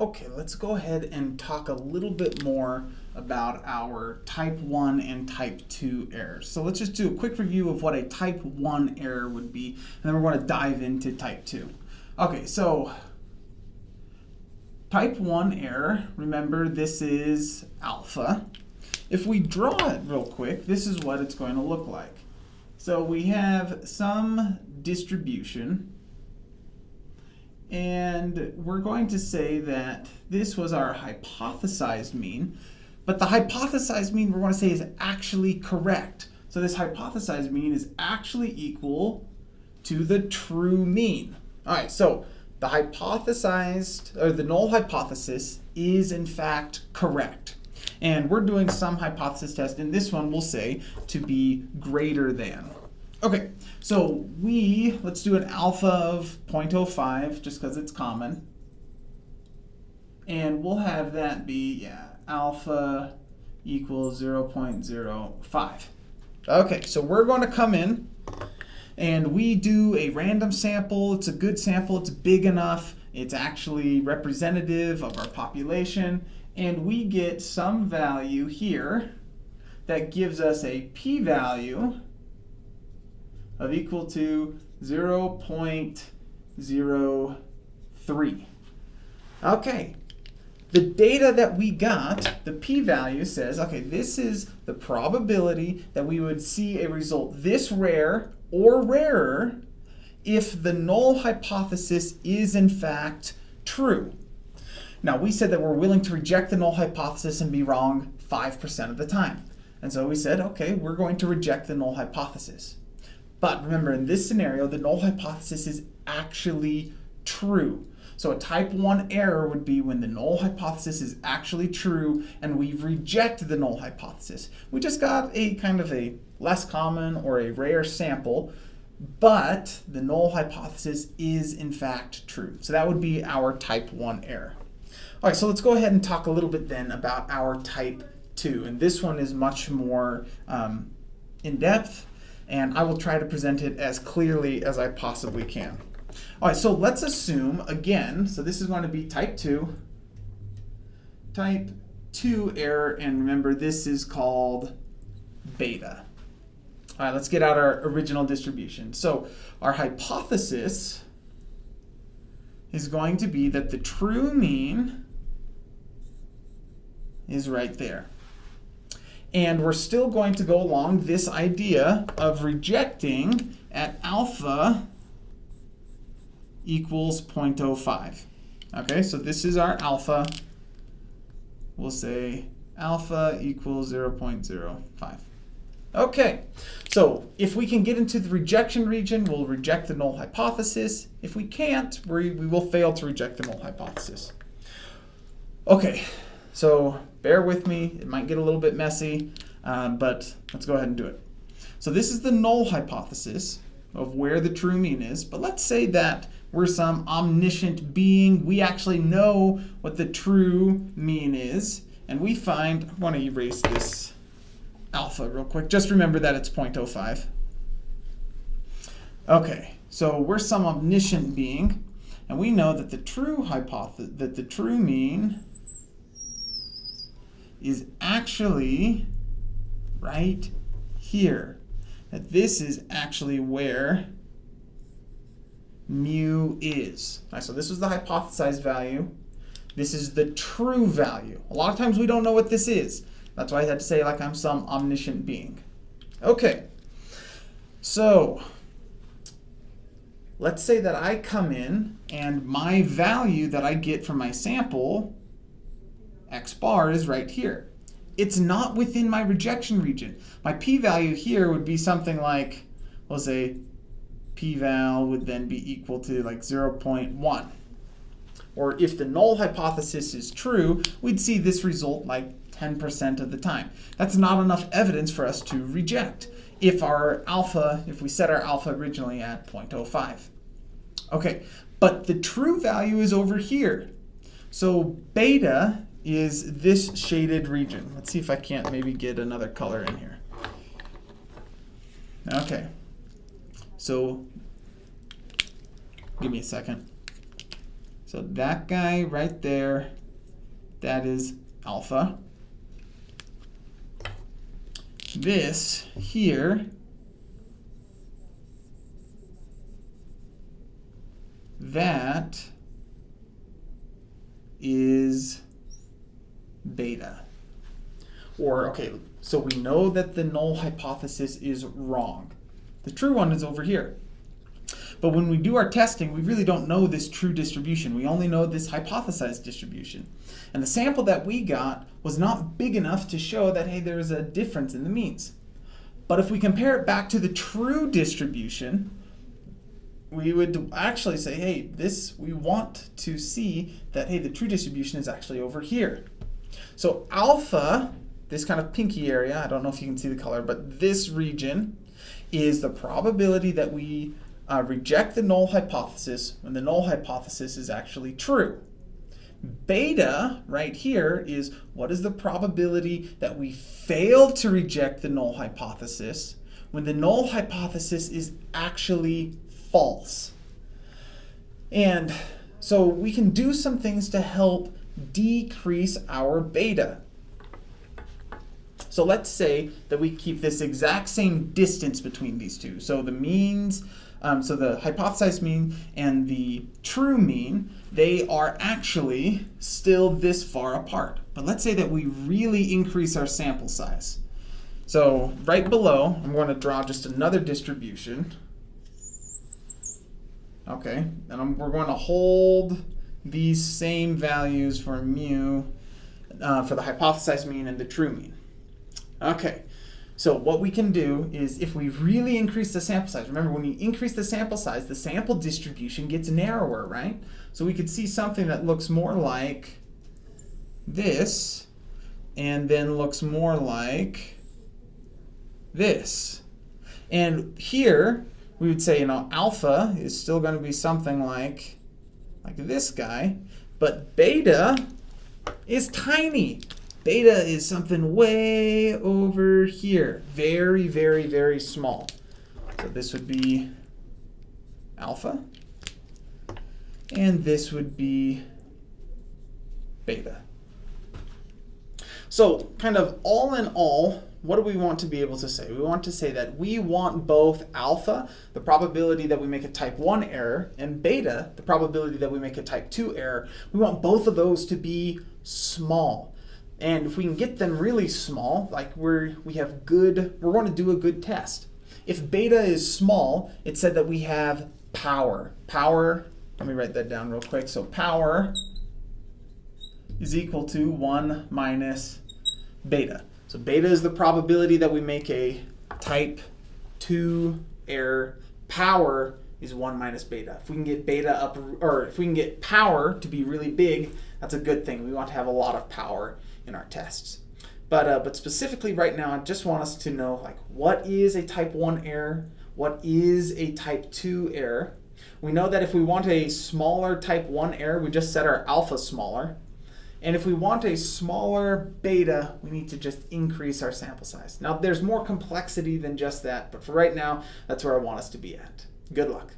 Okay, let's go ahead and talk a little bit more about our type 1 and type 2 errors. So let's just do a quick review of what a type 1 error would be, and then we're going to dive into type 2. Okay, so type 1 error, remember this is alpha. If we draw it real quick, this is what it's going to look like. So we have some distribution and we're going to say that this was our hypothesized mean, but the hypothesized mean we're going to say is actually correct. So this hypothesized mean is actually equal to the true mean. All right, so the hypothesized, or the null hypothesis is in fact correct. And we're doing some hypothesis test, and this one we'll say to be greater than. Okay, so we, let's do an alpha of 0.05 just because it's common. And we'll have that be, yeah, alpha equals 0.05. Okay, so we're going to come in and we do a random sample. It's a good sample. It's big enough. It's actually representative of our population. And we get some value here that gives us a p-value of equal to 0.03. Okay, the data that we got, the p-value says, okay, this is the probability that we would see a result this rare or rarer if the null hypothesis is in fact true. Now, we said that we're willing to reject the null hypothesis and be wrong 5% of the time. And so we said, okay, we're going to reject the null hypothesis. But remember, in this scenario, the null hypothesis is actually true. So a type 1 error would be when the null hypothesis is actually true and we reject the null hypothesis. We just got a kind of a less common or a rare sample, but the null hypothesis is in fact true. So that would be our type 1 error. All right, so let's go ahead and talk a little bit then about our type 2. And this one is much more um, in-depth and I will try to present it as clearly as I possibly can. All right, so let's assume, again, so this is going to be type 2, type 2 error, and remember this is called beta. All right, let's get out our original distribution. So our hypothesis is going to be that the true mean is right there. And we're still going to go along this idea of rejecting at alpha equals 0.05. Okay, so this is our alpha. We'll say alpha equals 0.05. Okay, so if we can get into the rejection region, we'll reject the null hypothesis. If we can't, we, we will fail to reject the null hypothesis. Okay, so bear with me. It might get a little bit messy, um, but let's go ahead and do it. So this is the null hypothesis of where the true mean is. But let's say that we're some omniscient being. We actually know what the true mean is. And we find, I want to erase this alpha real quick. Just remember that it's 0.05. Okay, so we're some omniscient being. And we know that the true hypothesis, that the true mean is actually right here. That this is actually where mu is. So this is the hypothesized value. This is the true value. A lot of times we don't know what this is. That's why I had to say like I'm some omniscient being. Okay, so let's say that I come in and my value that I get from my sample, x bar, is right here. It's not within my rejection region. My p-value here would be something like, we'll say p-val would then be equal to like 0.1. Or if the null hypothesis is true, we'd see this result like 10% of the time. That's not enough evidence for us to reject if our alpha, if we set our alpha originally at 0.05. Okay, but the true value is over here. So beta is this shaded region. Let's see if I can't maybe get another color in here. Okay, so give me a second. So that guy right there, that is alpha. This here that is beta. Or, okay, so we know that the null hypothesis is wrong. The true one is over here. But when we do our testing, we really don't know this true distribution. We only know this hypothesized distribution. And the sample that we got was not big enough to show that, hey, there's a difference in the means. But if we compare it back to the true distribution, we would actually say, hey, this, we want to see that, hey, the true distribution is actually over here. So alpha, this kind of pinky area, I don't know if you can see the color, but this region is the probability that we uh, reject the null hypothesis when the null hypothesis is actually true. Beta, right here, is what is the probability that we fail to reject the null hypothesis when the null hypothesis is actually false. And so we can do some things to help decrease our beta. So let's say that we keep this exact same distance between these two. So the means, um, so the hypothesized mean and the true mean, they are actually still this far apart. But let's say that we really increase our sample size. So right below, I'm going to draw just another distribution. Okay, and I'm, we're going to hold these same values for mu uh, for the hypothesized mean and the true mean. Okay, so what we can do is if we really increase the sample size, remember when you increase the sample size, the sample distribution gets narrower, right? So we could see something that looks more like this and then looks more like this. And here, we would say, you know, alpha is still going to be something like, like this guy, but beta is tiny. Beta is something way over here, very, very, very small. So this would be alpha, and this would be beta. So kind of all in all, what do we want to be able to say? We want to say that we want both alpha, the probability that we make a type 1 error, and beta, the probability that we make a type 2 error. We want both of those to be small. And if we can get them really small, like we're, we have good, we're going to do a good test. If beta is small, it said that we have power. Power, let me write that down real quick. So power is equal to 1 minus beta. So beta is the probability that we make a type 2 error. Power is 1 minus beta. If we can get beta up, or if we can get power to be really big, that's a good thing. We want to have a lot of power in our tests. But, uh, but specifically right now, I just want us to know like what is a type 1 error, what is a type 2 error. We know that if we want a smaller type 1 error, we just set our alpha smaller. And if we want a smaller beta, we need to just increase our sample size. Now, there's more complexity than just that, but for right now, that's where I want us to be at. Good luck.